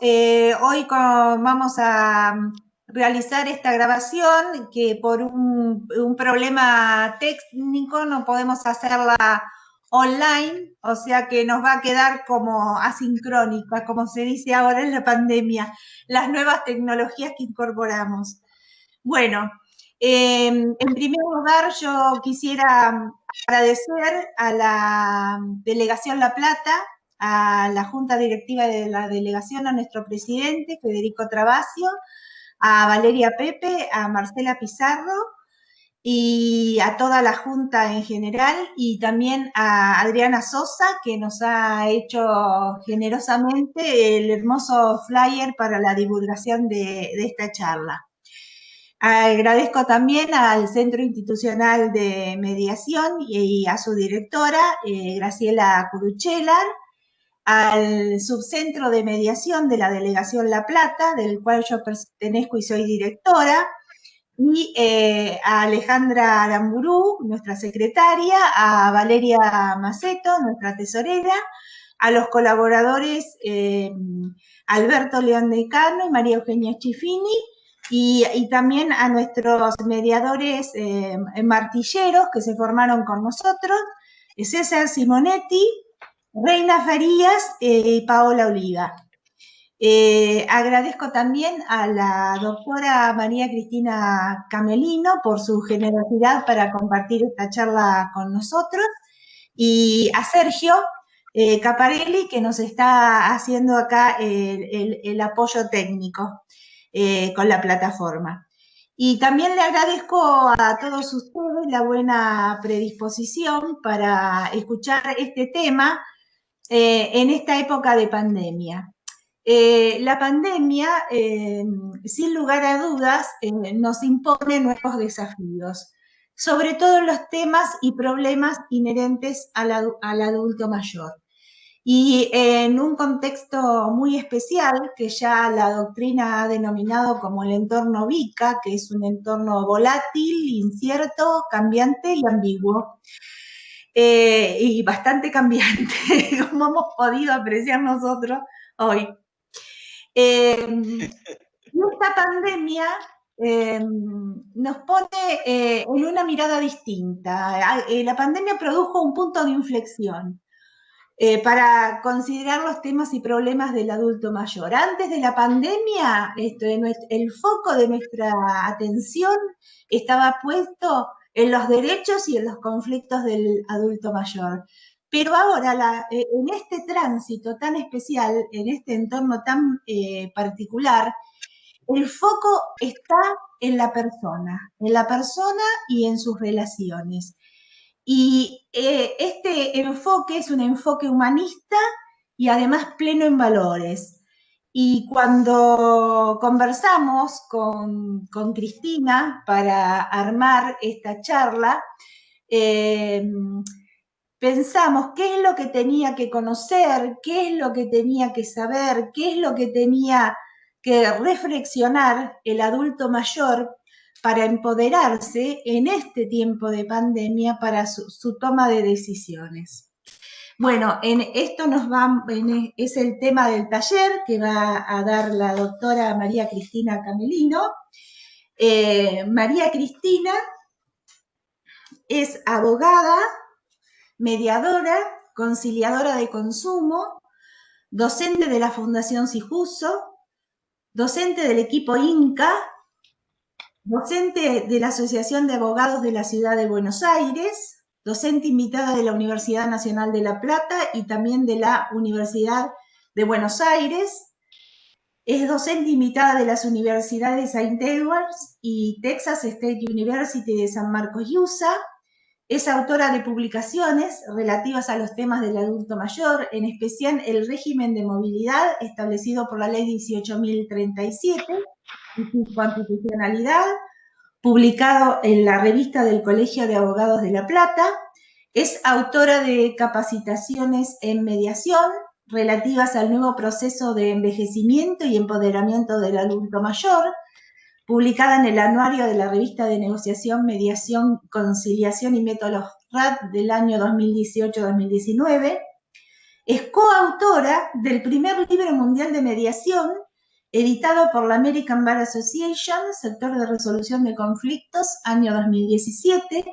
Eh, hoy vamos a realizar esta grabación que por un, problema técnico no podemos hacerla online, o sea que nos va a quedar como asincrónica, como se dice ahora en la pandemia, las nuevas tecnologías que incorporamos. Bueno, em, en primer lugar yo quisiera agradecer a la Delegación La Plata a la Junta Directiva de la Delegación, a nuestro presidente, Federico Travasio, a Valeria Pepe, a Marcela Pizarro y a toda la Junta en general y también a Adriana Sosa, que nos ha hecho generosamente el hermoso flyer para la divulgación de, esta charla. Agradezco también al Centro Institucional de Mediación y, a su directora, eh, Graciela Curuchelar, al subcentro de mediación de la Delegación La Plata, del cual yo pertenezco y soy directora, y eh, a Alejandra Aramburú, nuestra secretaria, a Valeria Maceto, nuestra tesorera, a los colaboradores eh, Alberto León Decano y María Eugenia Chifini, y, también a nuestros mediadores eh, martilleros que se formaron con nosotros, César Simonetti, Reina Farías eh, y Paola Oliva. Eh, agradezco también a la doctora María Cristina Camelino por su generosidad para compartir esta charla con nosotros y a Sergio eh, Caparelli que nos está haciendo acá el, apoyo técnico con la plataforma. Y también le agradezco a todos ustedes la buena predisposición para escuchar este tema eh, en esta época de pandemia. Eh, la pandemia, eh, sin lugar a dudas, nos impone nuevos desafíos, sobre todo los temas y problemas inherentes al, adulto mayor. Y en un contexto muy especial que ya la doctrina ha denominado como el entorno VICA, que es un entorno volátil, incierto, cambiante y ambiguo. Eh, y bastante cambiante, como hemos podido apreciar nosotros hoy. Em, esta pandemia em, nos pone eh, en una mirada distinta. Eh, la pandemia produjo un punto de inflexión para considerar los temas y problemas del adulto mayor. Antes de la pandemia, esto, el foco de nuestra atención estaba puesto en los derechos y en los conflictos del adulto mayor. Pero ahora, eh, en este tránsito tan especial, en este entorno tan eh, particular, el foco está en la persona, en la persona y en sus relaciones. Y eh, este enfoque es un enfoque humanista y además pleno en valores. Y cuando conversamos con, Cristina para armar esta charla, eh, pensamos qué es lo que tenía que conocer, qué es lo que tenía que saber, qué es lo que tenía que reflexionar el adulto mayor para empoderarse en este tiempo de pandemia para su toma de decisiones. Bueno, en esto nos va, es el tema del taller que va a dar la doctora María Cristina Camelino. Eh, María Cristina es abogada, mediadora, conciliadora de consumo, docente de la Fundación Sijuso, docente del equipo INCA, docente de la Asociación de Abogados de la Ciudad de Buenos Aires, docente invitada de la Universidad Nacional de La Plata y también de la Universidad de Buenos Aires. Es docente invitada de las universidades St. Edwards y Texas State University de San Marcos, USA. Es autora de publicaciones relativas a los temas del adulto mayor, en especial el régimen de movilidad establecido por la Ley 18.037 y su constitucionalidad, publicado en la revista del Colegio de Abogados de La Plata. Es autora de capacitaciones en mediación relativas al nuevo proceso de envejecimiento y empoderamiento del adulto mayor, publicada en el anuario de la revista de negociación, mediación, conciliación y métodos RAD del año 2018-2019. Es coautora del primer libro mundial de mediación, editado por la American Bar Association, sector de resolución de conflictos, año 2017.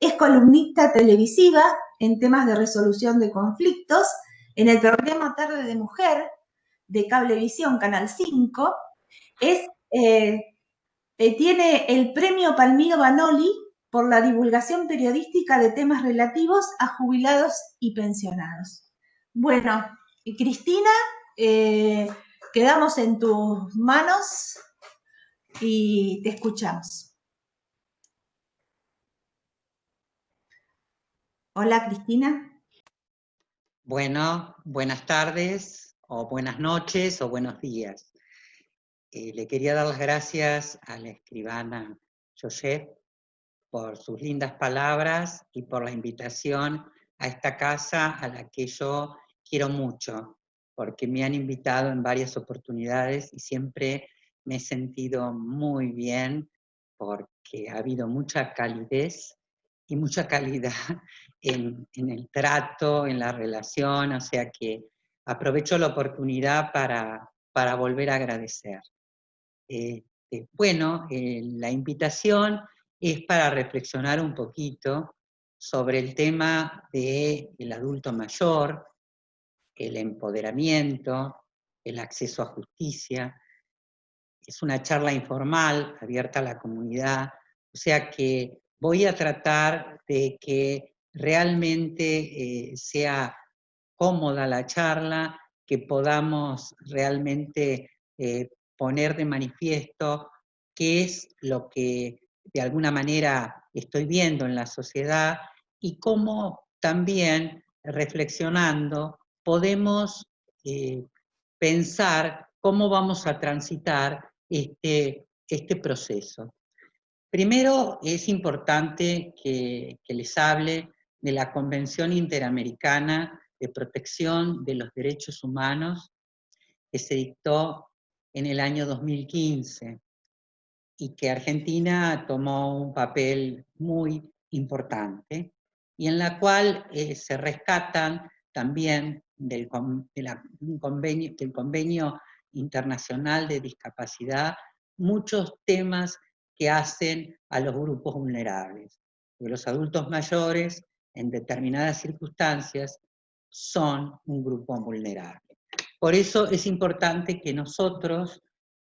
Es columnista televisiva en temas de resolución de conflictos en el programa Tarde de Mujer de Cablevisión, Canal 5. Es, eh, eh, tiene el premio Palmiro Banoli por la divulgación periodística de temas relativos a jubilados y pensionados. Bueno, Cristina, eh, quedamos en tus manos y te escuchamos. Hola, Cristina. Bueno, buenas tardes, o buenas noches, o buenos días. Eh, le quería dar las gracias a la escribana José por sus lindas palabras y por la invitación a esta casa a la que yo quiero mucho, porque me han invitado en varias oportunidades y siempre me he sentido muy bien porque ha habido mucha calidez y mucha calidad en, el trato, en la relación, o sea que aprovecho la oportunidad para, para volver a agradecer. Eh, bueno, eh, la invitación es para reflexionar un poquito sobre el tema del adulto mayor, el empoderamiento, el acceso a justicia. Es una charla informal, abierta a la comunidad, o sea que voy a tratar de que realmente eh, sea cómoda la charla, que podamos realmente eh, poner de manifiesto qué es lo que de alguna manera estoy viendo en la sociedad y cómo también reflexionando podemos eh, pensar cómo vamos a transitar este, este proceso. Primero es importante que, les hable de la Convención Interamericana de Protección de los Derechos Humanos que se dictó en el año 2015 y que Argentina tomó un papel muy importante y en la cual eh, se rescatan también del, convenio, del convenio internacional de discapacidad muchos temas que hacen a los grupos vulnerables. los adultos mayores, en determinadas circunstancias, son un grupo vulnerable. Por eso es importante que nosotros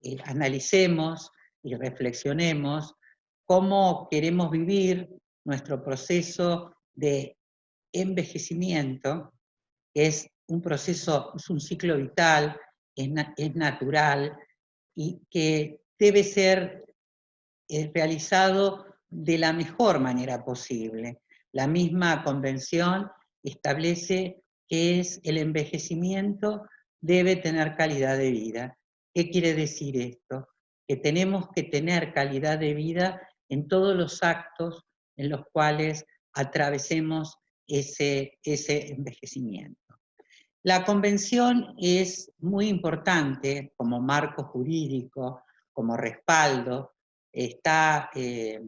eh, analicemos y reflexionemos cómo queremos vivir nuestro proceso de envejecimiento, que es un proceso, es un ciclo vital, es, natural y que debe ser eh, realizado de la mejor manera posible. La misma convención establece que es el envejecimiento debe tener calidad de vida. ¿Qué quiere decir esto? Que tenemos que tener calidad de vida en todos los actos en los cuales atravesemos ese, ese envejecimiento. La convención es muy importante como marco jurídico, como respaldo. Está, eh,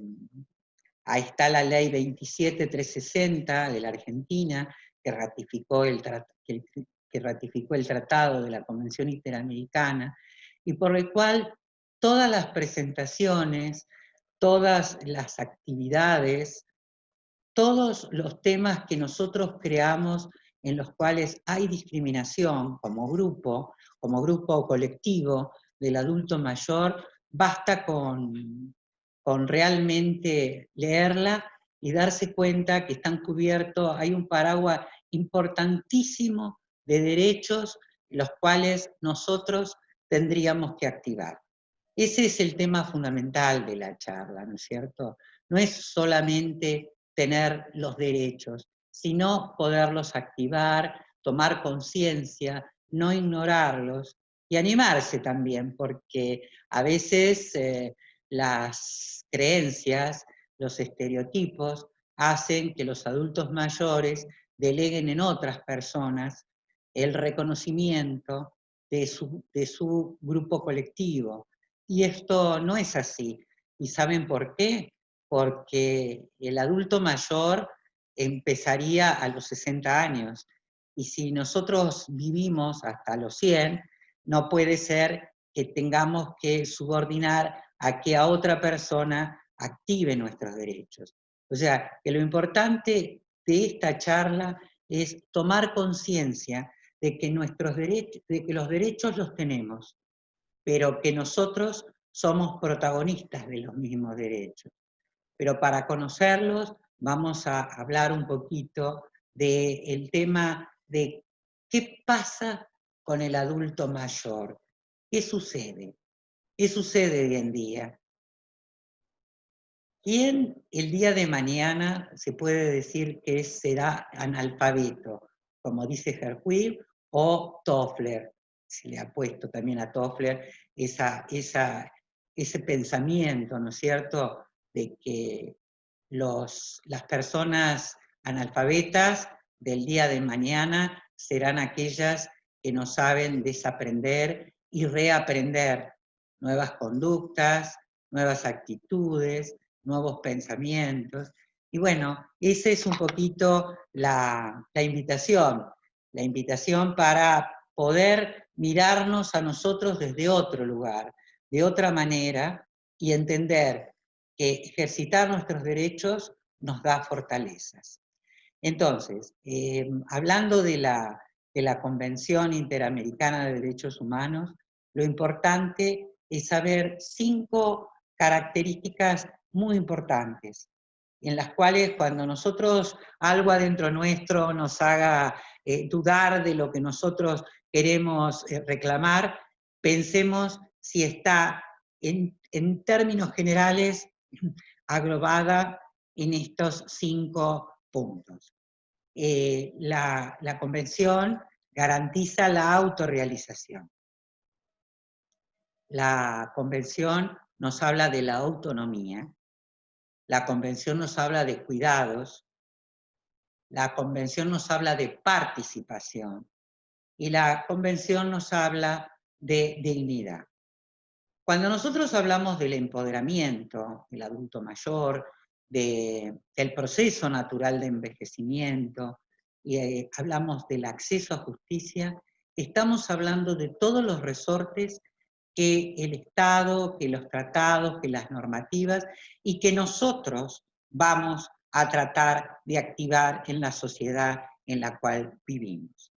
ahí está la ley 27360 de la Argentina, que ratificó el, que ratificó el Tratado de la Convención Interamericana, y por el cual todas las presentaciones, todas las actividades, todos los temas que nosotros creamos en los cuales hay discriminación como grupo, como grupo colectivo del adulto mayor, basta con, con realmente leerla y darse cuenta que están cubiertos, hay un paraguas importantísimo de derechos los cuales nosotros tendríamos que activar. Ese es el tema fundamental de la charla, ¿no es cierto? No es solamente tener los derechos, sino poderlos activar, tomar conciencia, no ignorarlos y animarse también, porque a veces eh, las creencias, los estereotipos, hacen que los adultos mayores deleguen en otras personas el reconocimiento de su, de su grupo colectivo. Y esto no es así. ¿Y saben por qué? Porque el adulto mayor empezaría a los 60 años y si nosotros vivimos hasta los 100, no puede ser que tengamos que subordinar a que a otra persona active nuestros derechos. O sea, que lo importante de esta charla es tomar conciencia de que de que los derechos los tenemos, pero que nosotros somos protagonistas de los mismos derechos. Pero para conocerlos vamos a hablar un poquito del tema de qué pasa con el adulto mayor, qué sucede, qué sucede hoy en día. ¿Quién el día de mañana se puede decir que será analfabeto? Como dice Hercuy o Toffler. Se le ha puesto también a Toffler esa, ese pensamiento, ¿no es cierto?, de que las personas analfabetas del día de mañana serán aquellas que no saben desaprender y reaprender nuevas conductas, nuevas actitudes, nuevos pensamientos. Y bueno, esa es un poquito la invitación, la invitación para poder mirarnos a nosotros desde otro lugar, de otra manera, y entender que ejercitar nuestros derechos nos da fortalezas. Entonces, eh, hablando de la, de la Convención Interamericana de Derechos Humanos, lo importante es saber cinco características muy importantes, en las cuales cuando nosotros algo adentro nuestro nos haga eh, dudar de lo que nosotros queremos eh, reclamar, pensemos si está en, en términos generales agrobada en estos cinco puntos. Eh, la, la convención garantiza la autorrealización. La convención nos habla de la autonomía, la convención nos habla de cuidados, la convención nos habla de participación y la convención nos habla de dignidad. Cuando nosotros hablamos del empoderamiento del adulto mayor, del proceso natural de envejecimiento, y eh, hablamos del acceso a justicia, estamos hablando de todos los resortes que el Estado, que los tratados, que las normativas, y que nosotros vamos a tratar de activar en la sociedad en la cual vivimos.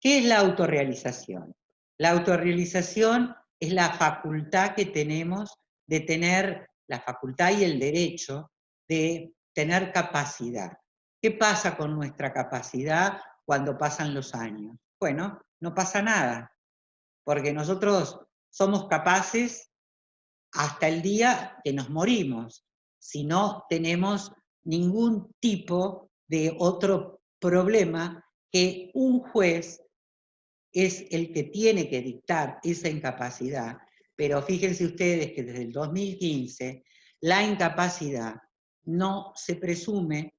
¿Qué es la autorrealización? La autorrealización es la facultad que tenemos de tener, la facultad y el derecho de tener capacidad. ¿Qué pasa con nuestra capacidad cuando pasan los años? Bueno, no pasa nada, porque nosotros somos capaces hasta el día que nos morimos, si no tenemos ningún tipo de otro problema que un juez es el que tiene que dictar esa incapacidad, pero fíjense ustedes que desde el 2015 la incapacidad no se presume,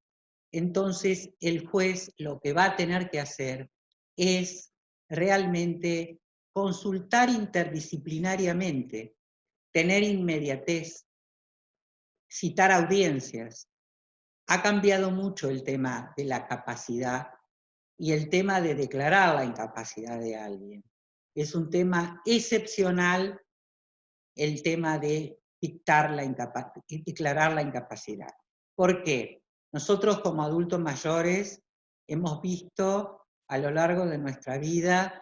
entonces el juez lo que va a tener que hacer es realmente consultar interdisciplinariamente, tener inmediatez, citar audiencias. Ha cambiado mucho el tema de la capacidad y el tema de declarar la incapacidad de alguien. Es un tema excepcional el tema de dictar la declarar la incapacidad. ¿Por qué? Nosotros como adultos mayores hemos visto a lo largo de nuestra vida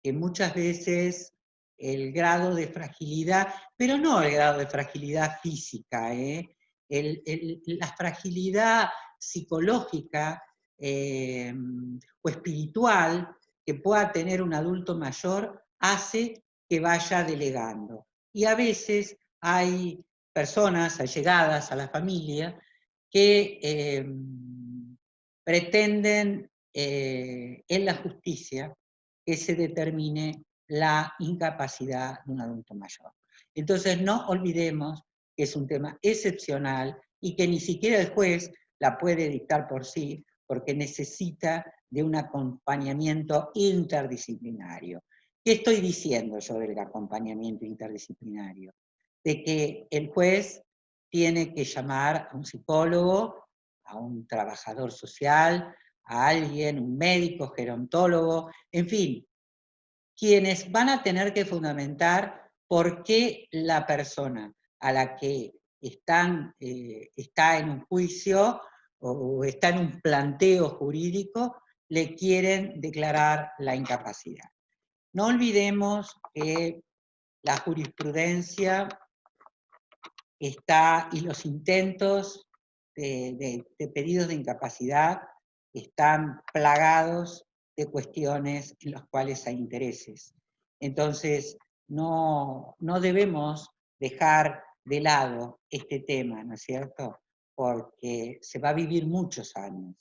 que muchas veces el grado de fragilidad, pero no el grado de fragilidad física, ¿eh? la fragilidad psicológica eh, o espiritual que pueda tener un adulto mayor hace que vaya delegando. Y a veces hay personas allegadas a la familia que eh, pretenden eh, en la justicia que se determine la incapacidad de un adulto mayor. Entonces no olvidemos que es un tema excepcional y que ni siquiera el juez la puede dictar por sí, porque necesita de un acompañamiento interdisciplinario. ¿Qué estoy diciendo yo del acompañamiento interdisciplinario? De que el juez tiene que llamar a un psicólogo, a un trabajador social, a alguien, un médico, gerontólogo, en fin, quienes van a tener que fundamentar por qué la persona a la que están, eh, está en un juicio o está en un planteo jurídico, le quieren declarar la incapacidad. No olvidemos que la jurisprudencia está, y los intentos de, pedidos de incapacidad están plagados de cuestiones en las cuales hay intereses. Entonces, no, no debemos dejar de lado este tema, ¿no es cierto? Porque se va a vivir muchos años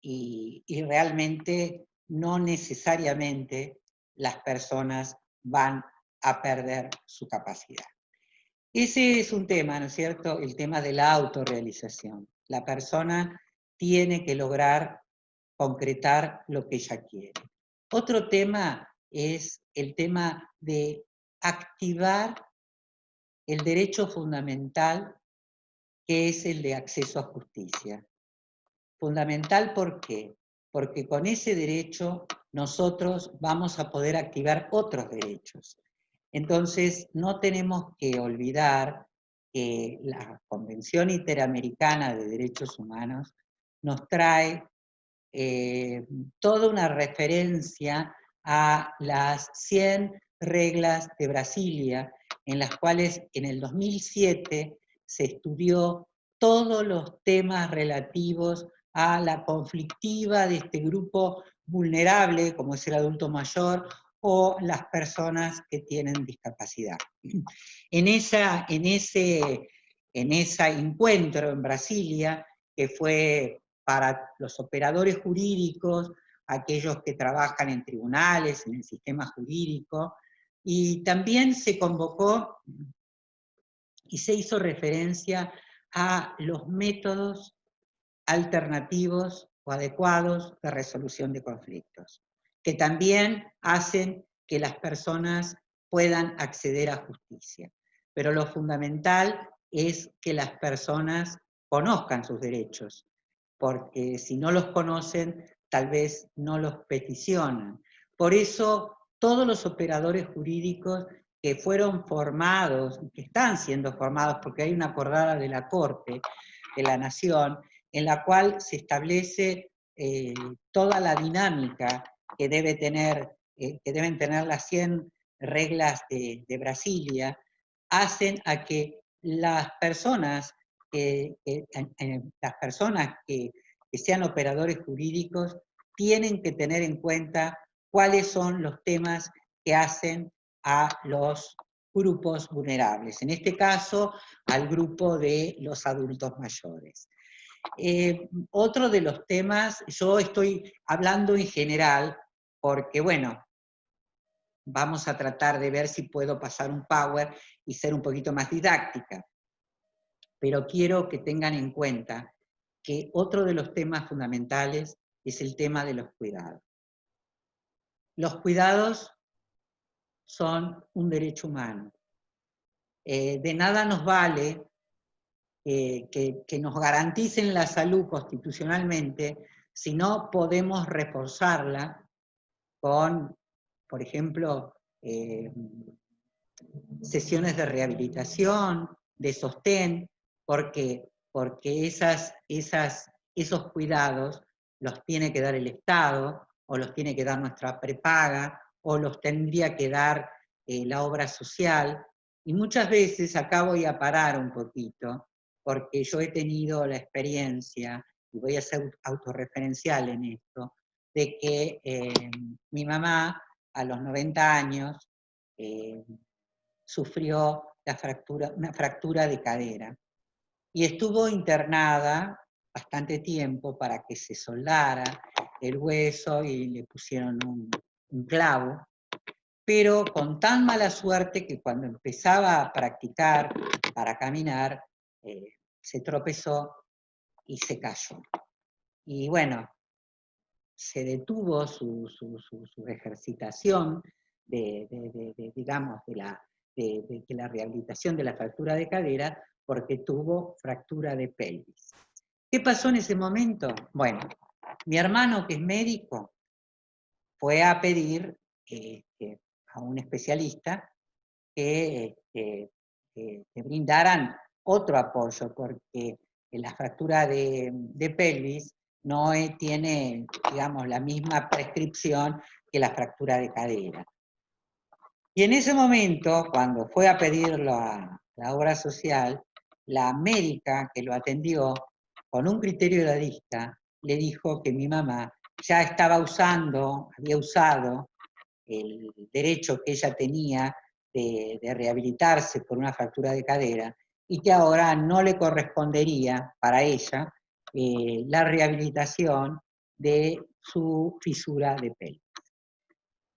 y, y realmente no necesariamente las personas van a perder su capacidad. Ese es un tema, ¿no es cierto? El tema de la autorrealización. La persona tiene que lograr concretar lo que ella quiere. Otro tema es el tema de activar el derecho fundamental que es el de acceso a justicia. Fundamental ¿por qué? Porque con ese derecho nosotros vamos a poder activar otros derechos. Entonces, no tenemos que olvidar que la Convención Interamericana de Derechos Humanos nos trae eh, toda una referencia a las 100 reglas de Brasilia, en las cuales en el 2007 se estudió todos los temas relativos a la conflictiva de este grupo vulnerable, como es el adulto mayor, o las personas que tienen discapacidad. En, esa, en, ese, en ese encuentro en Brasilia, que fue para los operadores jurídicos, aquellos que trabajan en tribunales, en el sistema jurídico, y también se convocó y se hizo referencia a los métodos alternativos o adecuados de resolución de conflictos, que también hacen que las personas puedan acceder a justicia. Pero lo fundamental es que las personas conozcan sus derechos, porque si no los conocen, tal vez no los peticionan. Por eso, todos los operadores jurídicos que fueron formados, que están siendo formados, porque hay una acordada de la Corte de la Nación, en la cual se establece eh, toda la dinámica que, debe tener, eh, que deben tener las 100 reglas de, de Brasilia, hacen a que las personas las personas que, sean operadores jurídicos tienen que tener en cuenta cuáles son los temas que hacen a los grupos vulnerables, en este caso al grupo de los adultos mayores. Eh, otro de los temas, yo estoy hablando en general, porque bueno, vamos a tratar de ver si puedo pasar un power y ser un poquito más didáctica pero quiero que tengan en cuenta que otro de los temas fundamentales es el tema de los cuidados. Los cuidados son un derecho humano. Eh, de nada nos vale que, que, nos garanticen la salud constitucionalmente si no podemos reforzarla con, por ejemplo, eh, sesiones de rehabilitación, de sostén, porque, porque esas, esas, esos cuidados los tiene que dar el Estado, o los tiene que dar nuestra prepaga, o los tendría que dar eh, la obra social. Y muchas veces, acá voy a parar un poquito, porque yo he tenido la experiencia, y voy a ser autorreferencial en esto, de que eh, mi mamá a los 90 años eh, sufrió una fractura de cadera y estuvo internada bastante tiempo para que se soldara el hueso y le pusieron un, clavo, pero con tan mala suerte que cuando empezaba a practicar para caminar, eh, se tropezó y se cayó. Y bueno, se detuvo su, ejercitación de, digamos, de la, de, la rehabilitación de la fractura de cadera porque tuvo fractura de pelvis. ¿Qué pasó en ese momento? Bueno, Mi hermano, que es médico, fue a pedir este, a un especialista que, este, brindaran otro apoyo, porque la fractura de, pelvis no tiene, digamos, la misma prescripción que la fractura de cadera. Y en ese momento, cuando fue a pedir la, la obra social, la médica que lo atendió, con un criterio de lista, le dijo que mi mamá ya estaba usando, había usado el derecho que ella tenía de, rehabilitarse por una fractura de cadera y que ahora no le correspondería para ella eh, la rehabilitación de su fisura de pelo.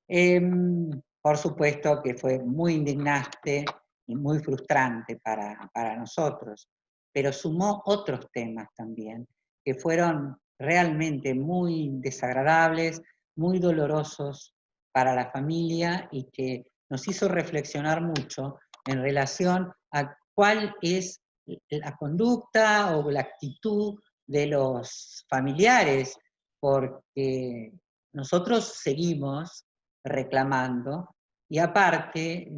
Em, por supuesto que fue muy indignante y muy frustrante para, para nosotros, pero sumó otros temas también, que fueron realmente muy desagradables, muy dolorosos para la familia y que nos hizo reflexionar mucho en relación a cuál es la conducta o la actitud de los familiares, porque nosotros seguimos reclamando y aparte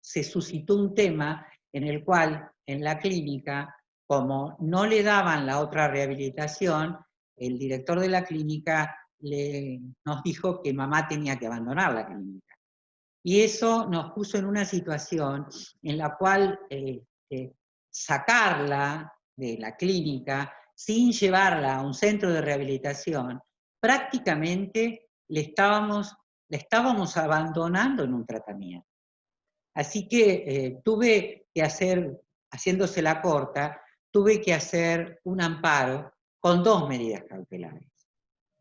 se suscitó un tema en el cual en la clínica, como no le daban la otra rehabilitación, el director de la clínica le, nos dijo que mamá tenía que abandonar la clínica. Y eso nos puso en una situación en la cual eh, sacarla de la clínica sin llevarla a un centro de rehabilitación, prácticamente le estábamos, le estábamos abandonando en un tratamiento. Así que eh, tuve que hacer, haciéndose la corta, tuve que hacer un amparo con dos medidas cautelares.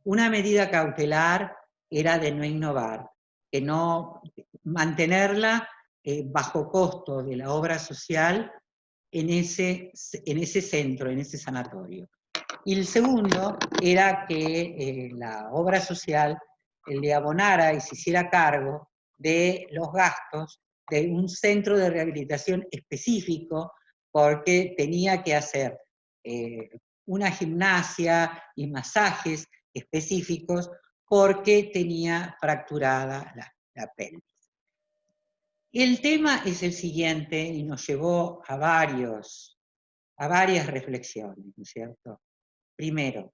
Una medida cautelar era de no innovar, que no mantenerla eh, bajo costo de la obra social en ese, en ese centro, en ese sanatorio. Y el segundo era que eh, la obra social le abonara y se hiciera cargo de los gastos de un centro de rehabilitación específico porque tenía que hacer eh, una gimnasia y masajes específicos porque tenía fracturada la, la pelvis. El tema es el siguiente y nos llevó a, varios, a varias reflexiones, ¿no es cierto? Primero,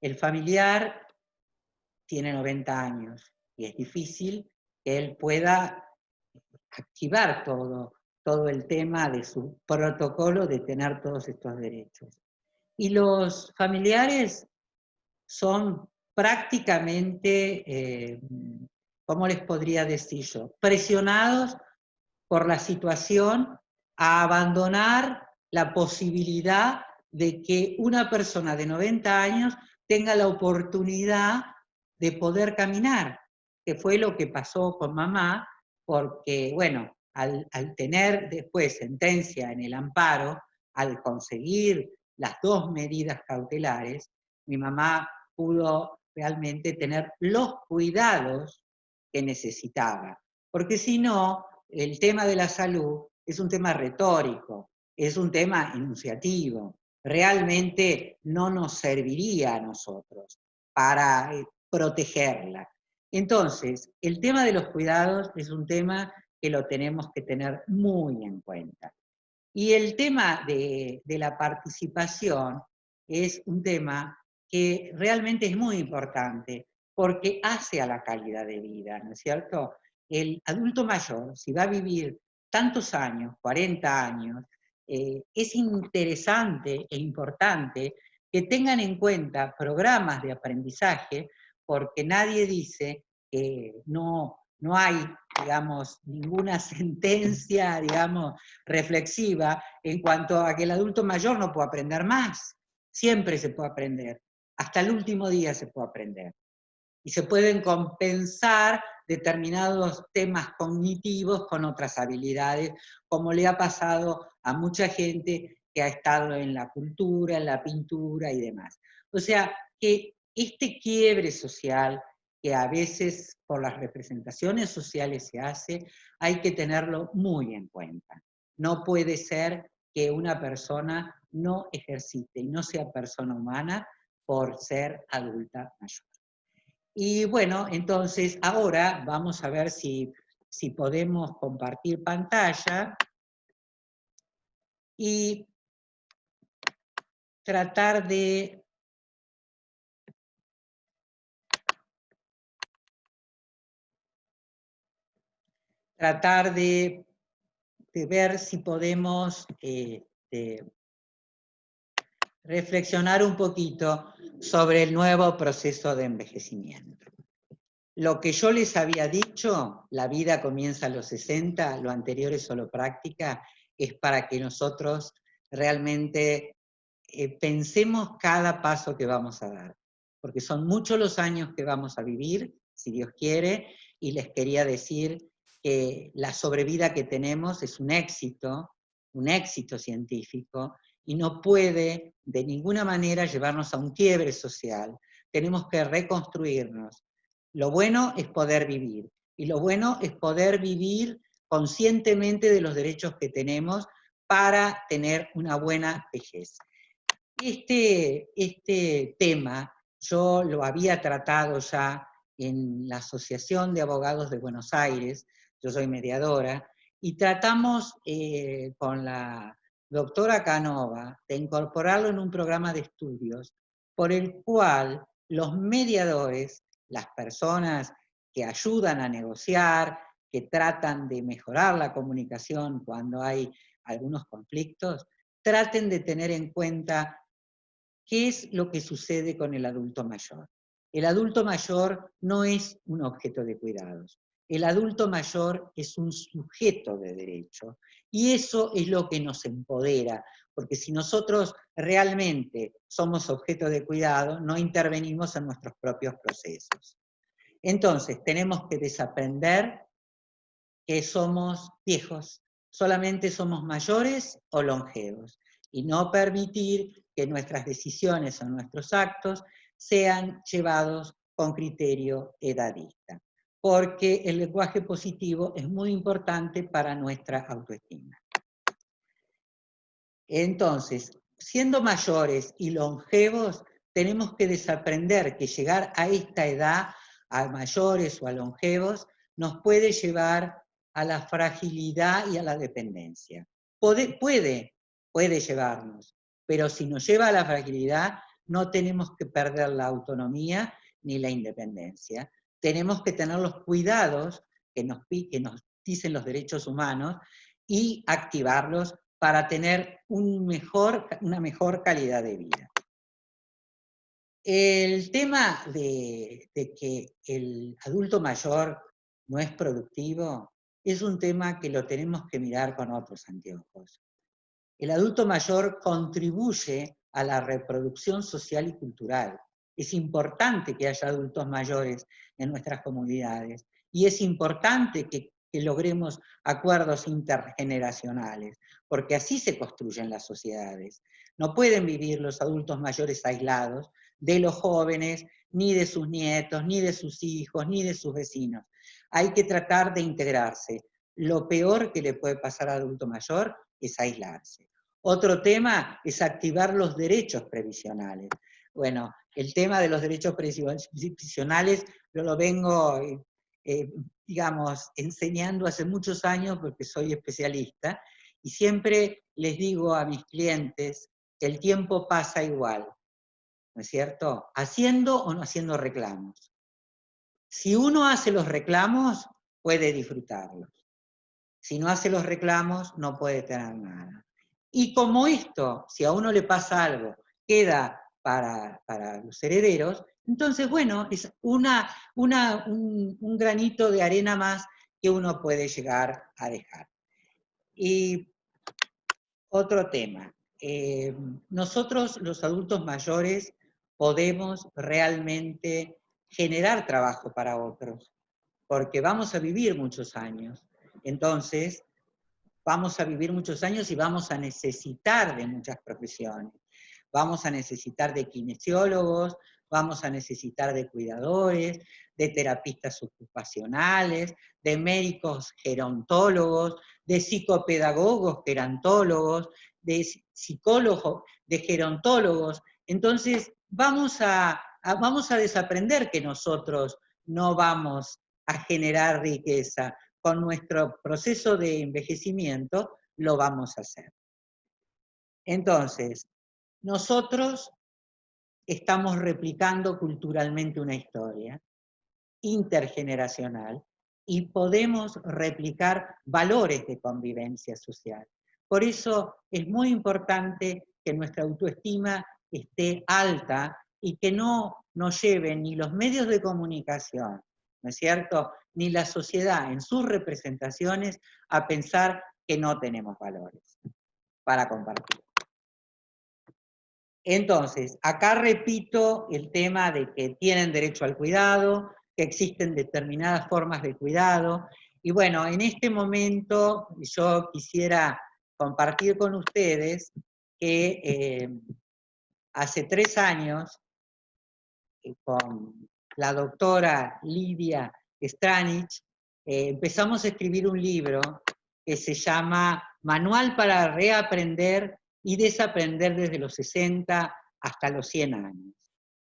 el familiar tiene 90 años y es difícil que él pueda activar todo, todo el tema de su protocolo de tener todos estos derechos. Y los familiares son prácticamente, eh, ¿cómo les podría decir yo? Presionados por la situación a abandonar la posibilidad de que una persona de 90 años tenga la oportunidad de poder caminar, que fue lo que pasó con mamá, porque, bueno, al, tener después sentencia en el amparo, al conseguir las dos medidas cautelares, mi mamá pudo realmente tener los cuidados que necesitaba. Porque si no, el tema de la salud es un tema retórico, es un tema enunciativo. Realmente no nos serviría a nosotros para eh, protegerla. Entonces, el tema de los cuidados es un tema que lo tenemos que tener muy en cuenta. Y el tema de, la participación es un tema que realmente es muy importante porque hace a la calidad de vida, ¿no es cierto? El adulto mayor, si va a vivir tantos años, 40 años, eh, es interesante e importante que tengan en cuenta programas de aprendizaje porque nadie dice que no, no hay, digamos, ninguna sentencia, digamos, reflexiva en cuanto a que el adulto mayor no puede aprender más. Siempre se puede aprender. Hasta el último día se puede aprender. Y se pueden compensar determinados temas cognitivos con otras habilidades, como le ha pasado a mucha gente que ha estado en la cultura, en la pintura y demás. O sea, que este quiebre social que a veces por las representaciones sociales se hace, hay que tenerlo muy en cuenta. No puede ser que una persona no ejercite y no sea persona humana por ser adulta mayor. Y bueno, entonces ahora vamos a ver si, si podemos compartir pantalla y tratar de tratar de, ver si podemos eh, reflexionar un poquito sobre el nuevo proceso de envejecimiento. Lo que yo les había dicho, la vida comienza a los 60, lo anterior es solo práctica, es para que nosotros realmente eh, pensemos cada paso que vamos a dar, porque son muchos los años que vamos a vivir, si Dios quiere, y les quería decir que la sobrevida que tenemos es un éxito, un éxito científico, y no puede de ninguna manera llevarnos a un quiebre social. Tenemos que reconstruirnos. Lo bueno es poder vivir, y lo bueno es poder vivir conscientemente de los derechos que tenemos para tener una buena vejez. Este, este tema yo lo había tratado ya en la Asociación de Abogados de Buenos Aires, yo soy mediadora, y tratamos eh, con la doctora Canova de incorporarlo en un programa de estudios por el cual los mediadores, las personas que ayudan a negociar, que tratan de mejorar la comunicación cuando hay algunos conflictos, traten de tener en cuenta qué es lo que sucede con el adulto mayor. El adulto mayor no es un objeto de cuidados. El adulto mayor es un sujeto de derecho y eso es lo que nos empodera, porque si nosotros realmente somos objeto de cuidado, no intervenimos en nuestros propios procesos. Entonces, tenemos que desaprender que somos viejos, solamente somos mayores o longevos, y no permitir que nuestras decisiones o nuestros actos sean llevados con criterio edadista, porque el lenguaje positivo es muy importante para nuestra autoestima. Entonces, siendo mayores y longevos, tenemos que desaprender que llegar a esta edad, a mayores o a longevos, nos puede llevar a la fragilidad y a la dependencia. Puede, puede, puede llevarnos, pero si nos lleva a la fragilidad, no tenemos que perder la autonomía ni la independencia. Tenemos que tener los cuidados que nos, que nos dicen los derechos humanos y activarlos para tener una mejor calidad de vida. El tema de, de que el adulto mayor no es productivo es un tema que lo tenemos que mirar con otros anteojos. El adulto mayor contribuye a la reproducción social y cultural. Es importante que haya adultos mayores en nuestras comunidades y es importante que, logremos acuerdos intergeneracionales, porque así se construyen las sociedades. No pueden vivir los adultos mayores aislados de los jóvenes, ni de sus nietos, ni de sus hijos, ni de sus vecinos. Hay que tratar de integrarse. Lo peor que le puede pasar al adulto mayor es aislarse. Otro tema es activar los derechos previsionales. Bueno, el tema de los derechos previsionales yo lo vengo, eh, eh, digamos, enseñando hace muchos años porque soy especialista, y siempre les digo a mis clientes que el tiempo pasa igual, ¿no es cierto? Haciendo o no haciendo reclamos. Si uno hace los reclamos, puede disfrutarlos. Si no hace los reclamos, no puede tener nada. Y como esto, si a uno le pasa algo, queda para, los herederos, entonces, bueno, es una, un, granito de arena más que uno puede llegar a dejar. Y otro tema. Eh, nosotros, los adultos mayores, podemos realmente generar trabajo para otros, porque vamos a vivir muchos años. Entonces, vamos a vivir muchos años y vamos a necesitar de muchas profesiones. Vamos a necesitar de kinesiólogos, vamos a necesitar de cuidadores, de terapistas ocupacionales, de médicos gerontólogos, de psicopedagogos gerontólogos, de psicólogos, de gerontólogos. Entonces, vamos a, vamos a desaprender que nosotros no vamos a generar riqueza. Con nuestro proceso de envejecimiento lo vamos a hacer. Entonces, nosotros estamos replicando culturalmente una historia intergeneracional y podemos replicar valores de convivencia social. Por eso es muy importante que nuestra autoestima esté alta y que no nos lleven ni los medios de comunicación, ¿no es cierto?, ni la sociedad en sus representaciones a pensar que no tenemos valores para compartir. Entonces, acá repito el tema de que tienen derecho al cuidado, que existen determinadas formas de cuidado, y bueno, en este momento yo quisiera compartir con ustedes que eh, hace tres años, eh, con la doctora Lidia Stranich, eh, empezamos a escribir un libro que se llama Manual para reaprender y desaprender desde los 60 hasta los 100 años.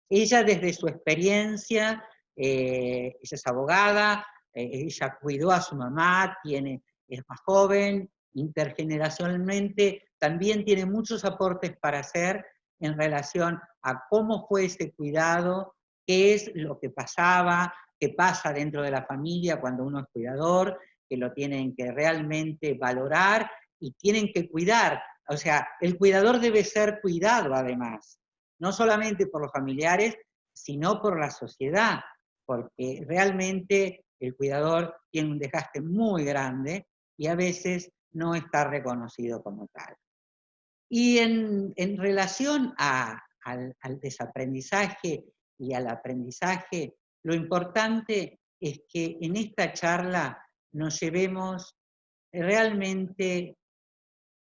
Ella desde su experiencia, ella es abogada, ella cuidó a su mamá, tiene, es más joven, intergeneracionalmente también tiene muchos aportes para hacer en relación a cómo fue ese cuidado, qué es lo que pasaba, qué pasa dentro de la familia cuando uno es cuidador, que lo tienen que realmente valorar y tienen que cuidar. O sea, el cuidador debe ser cuidado además, no solamente por los familiares, sino por la sociedad, porque realmente el cuidador tiene un desgaste muy grande y a veces no está reconocido como tal. Y en, relación al, desaprendizaje y al aprendizaje, lo importante es que en esta charla nos llevemos realmente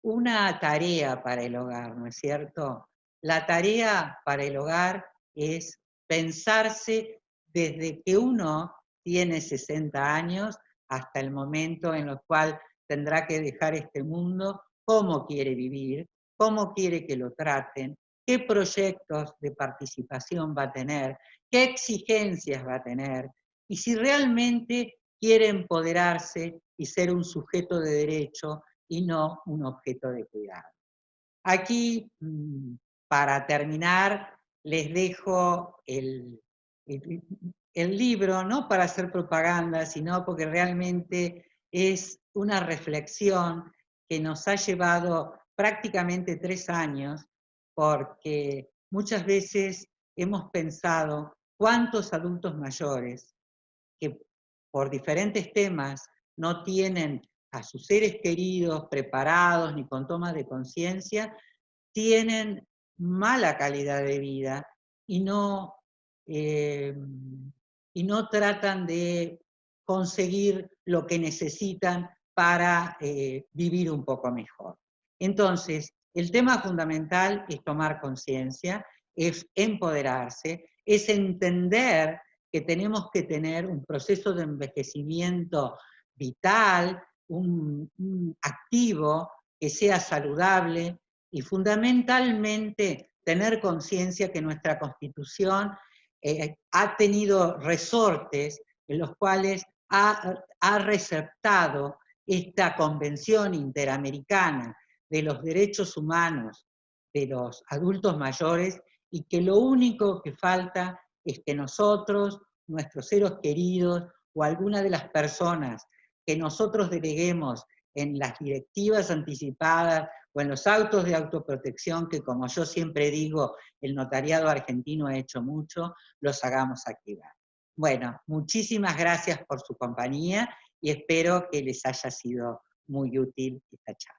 una tarea para el hogar, ¿no es cierto? La tarea para el hogar es pensarse desde que uno tiene 60 años hasta el momento en el cual tendrá que dejar este mundo, cómo quiere vivir, cómo quiere que lo traten, qué proyectos de participación va a tener, qué exigencias va a tener, y si realmente quiere empoderarse y ser un sujeto de derecho y no un objeto de cuidado. Aquí, mm, para terminar, les dejo el, el libro, no para hacer propaganda, sino porque realmente es una reflexión que nos ha llevado prácticamente tres años, porque muchas veces hemos pensado cuántos adultos mayores que por diferentes temas no tienen a sus seres queridos preparados ni con toma de conciencia, tienen mala calidad de vida y no, eh, y no tratan de conseguir lo que necesitan para eh, vivir un poco mejor. Entonces, el tema fundamental es tomar conciencia, es empoderarse, es entender que tenemos que tener un proceso de envejecimiento vital, un, activo, que sea saludable y fundamentalmente tener conciencia que nuestra Constitución eh, ha tenido resortes en los cuales ha, receptado esta Convención Interamericana de los Derechos Humanos de los adultos mayores y que lo único que falta es que nosotros, nuestros seres queridos o alguna de las personas que nosotros deleguemos en las directivas anticipadas o en los autos de autoprotección, que como yo siempre digo, el notariado argentino ha hecho mucho, los hagamos activar. Bueno, muchísimas gracias por su compañía y espero que les haya sido muy útil esta charla.